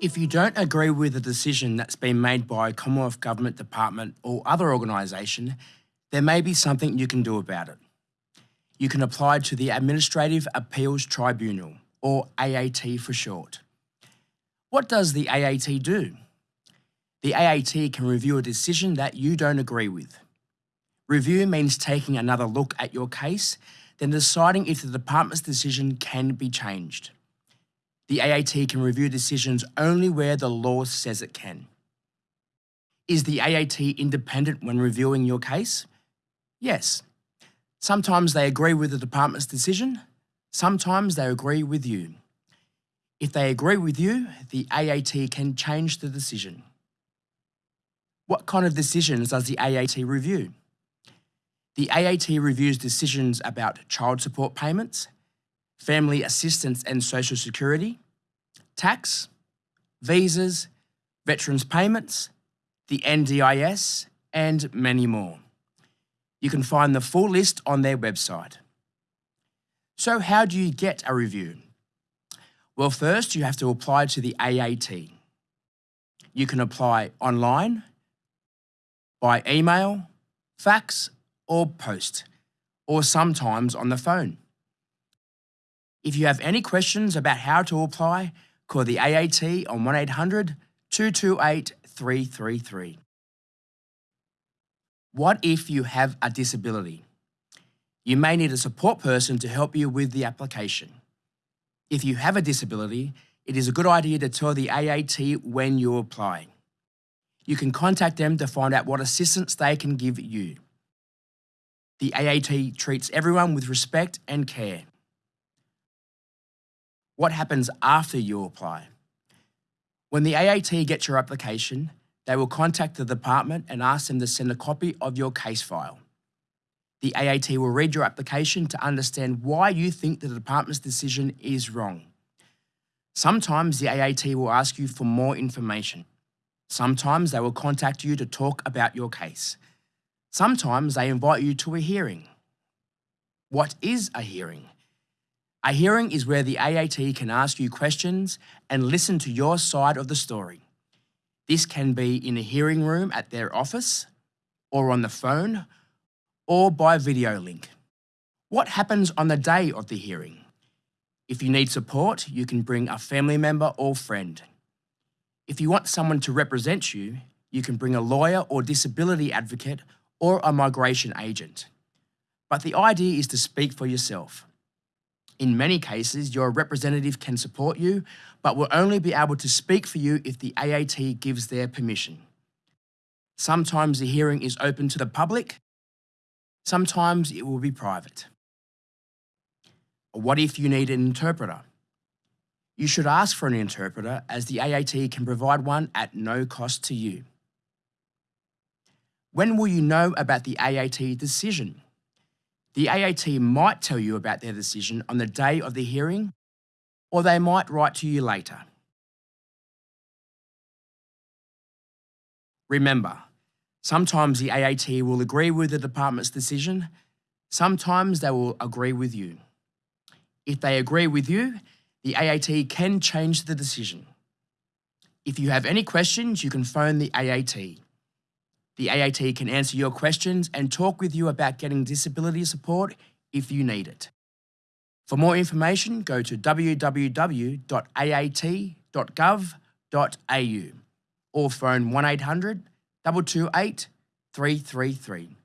If you don't agree with a decision that's been made by a Commonwealth Government department or other organisation, there may be something you can do about it. You can apply to the Administrative Appeals Tribunal, or AAT for short. What does the AAT do? The AAT can review a decision that you don't agree with. Review means taking another look at your case, then deciding if the department's decision can be changed. The AAT can review decisions only where the law says it can. Is the AAT independent when reviewing your case? Yes. Sometimes they agree with the department's decision, sometimes they agree with you. If they agree with you, the AAT can change the decision. What kind of decisions does the AAT review? The AAT reviews decisions about child support payments, family assistance and social security, tax, visas, veterans payments, the NDIS, and many more. You can find the full list on their website. So how do you get a review? Well, first you have to apply to the AAT. You can apply online, by email, fax, or post, or sometimes on the phone. If you have any questions about how to apply, call the AAT on 1800 228 333. What if you have a disability? You may need a support person to help you with the application. If you have a disability, it is a good idea to tell the AAT when you apply. You can contact them to find out what assistance they can give you. The AAT treats everyone with respect and care. What happens after you apply? When the AAT gets your application, they will contact the department and ask them to send a copy of your case file. The AAT will read your application to understand why you think the department's decision is wrong. Sometimes the AAT will ask you for more information. Sometimes they will contact you to talk about your case. Sometimes they invite you to a hearing. What is a hearing? A hearing is where the AAT can ask you questions and listen to your side of the story. This can be in a hearing room at their office, or on the phone, or by video link. What happens on the day of the hearing? If you need support, you can bring a family member or friend. If you want someone to represent you, you can bring a lawyer or disability advocate or a migration agent. But the idea is to speak for yourself. In many cases, your representative can support you, but will only be able to speak for you if the AAT gives their permission. Sometimes the hearing is open to the public, sometimes it will be private. What if you need an interpreter? You should ask for an interpreter as the AAT can provide one at no cost to you. When will you know about the AAT decision? The AAT might tell you about their decision on the day of the hearing, or they might write to you later. Remember, sometimes the AAT will agree with the department's decision, sometimes they will agree with you. If they agree with you, the AAT can change the decision. If you have any questions, you can phone the AAT. The AAT can answer your questions and talk with you about getting disability support if you need it. For more information, go to www.aat.gov.au or phone 1800 228 333.